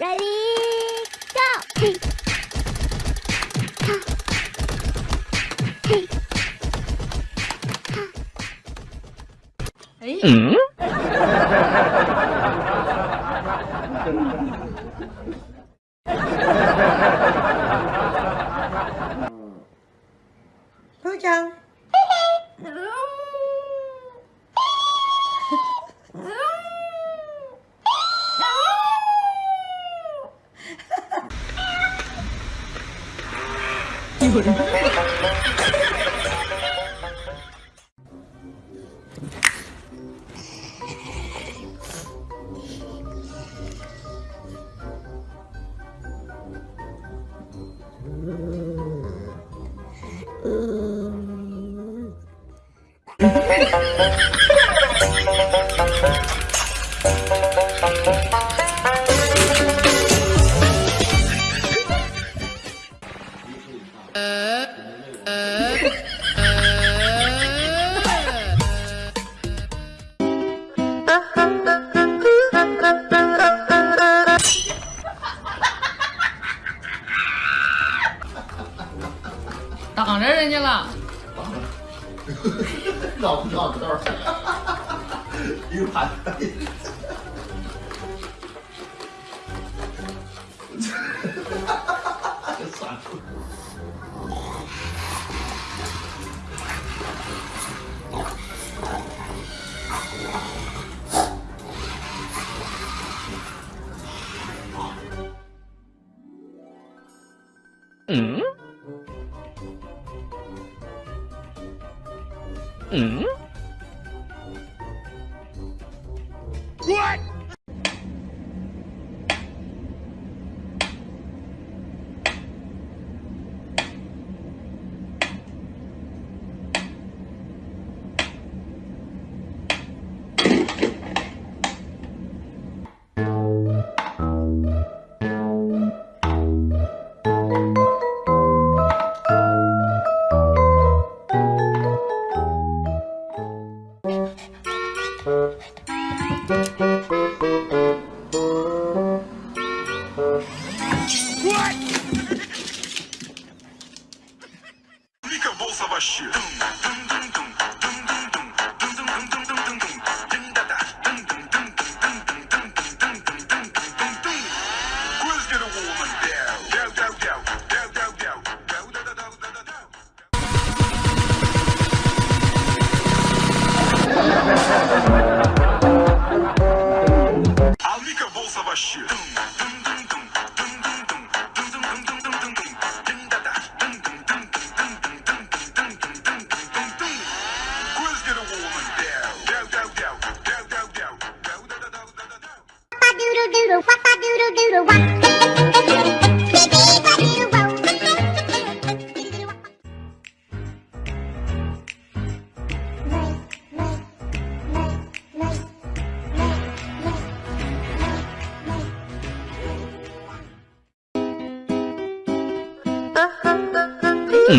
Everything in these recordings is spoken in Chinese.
Ready, go! Hey. Ha. Hey. Ha. Ấy. Ừ. Thu Trần. người Mm-hmm. Mm-hmm. Mm-hmm.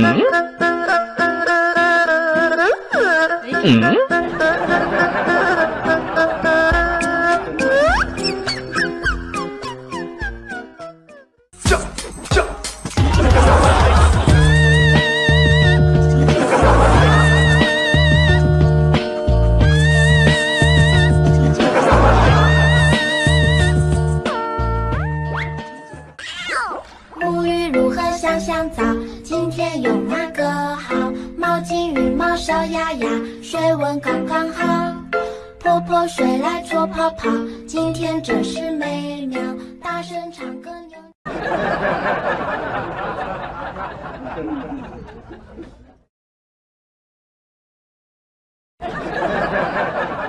Mm? 哎，Mm? 叫叫。沐浴如何香香皂？今天用哪个好？毛巾、浴帽、小鸭鸭，水温刚刚好。泼泼水来搓泡泡，今天真是美妙，大声唱歌。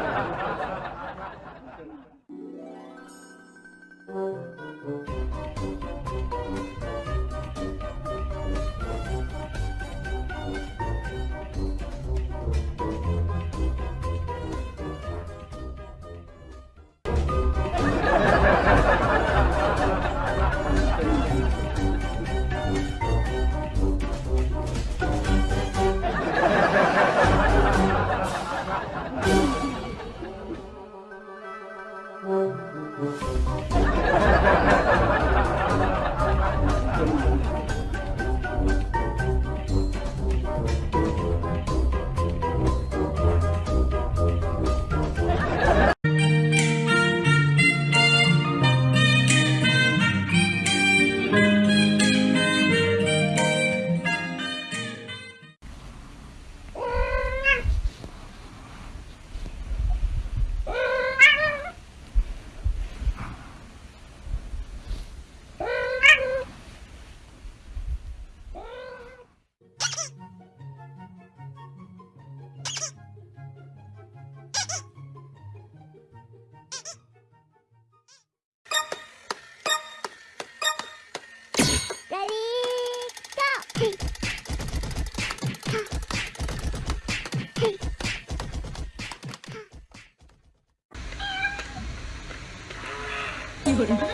good.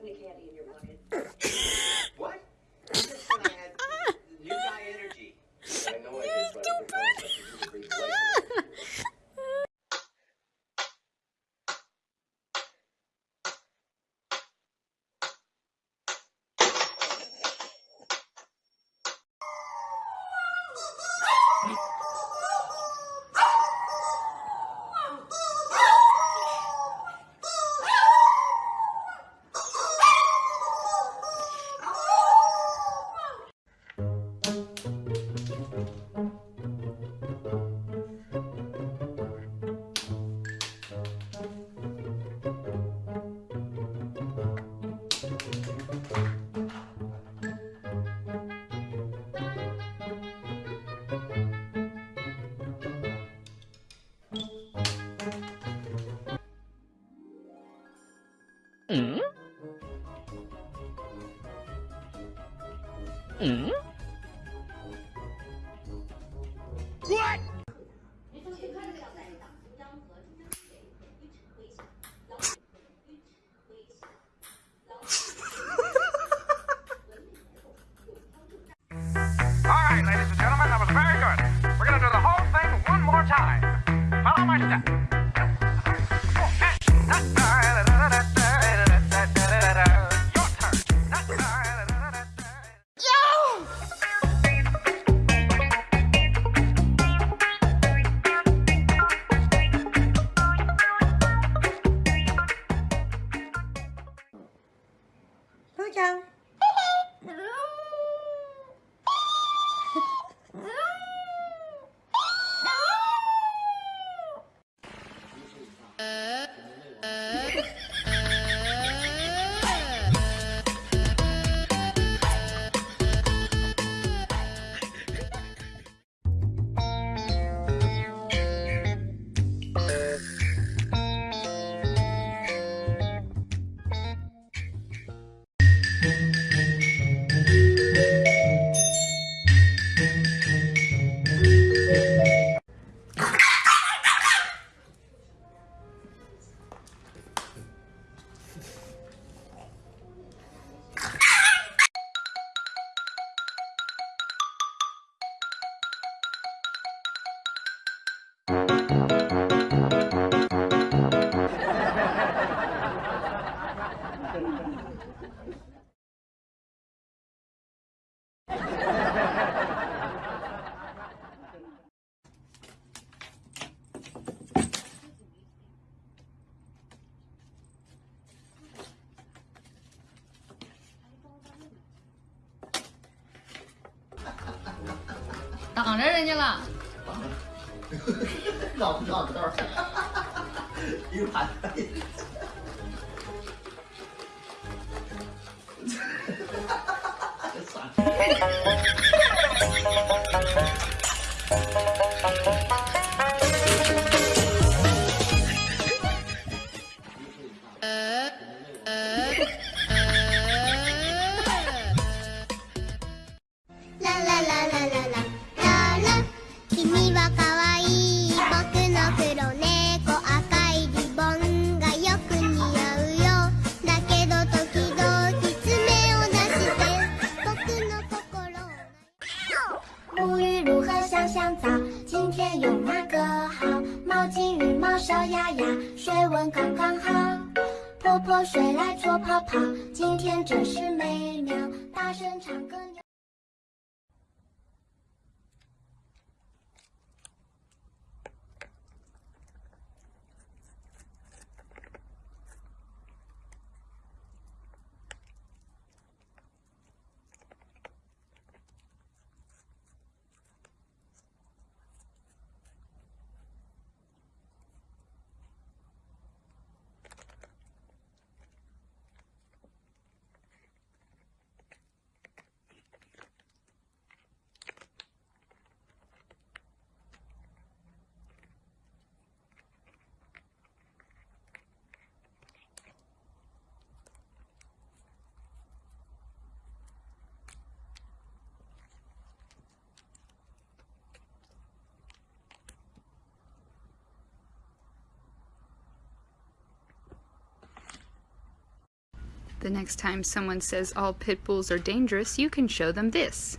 Subway candy in your pocket. what? Just when new guy energy. I know I did, but I didn't Mm-hmm. 不知道，不知道，哈哈盘！哈哈哈！啦啦啦啦啦！水来搓泡泡，今天真是美妙，大声唱歌。The next time someone says all pit bulls are dangerous, you can show them this.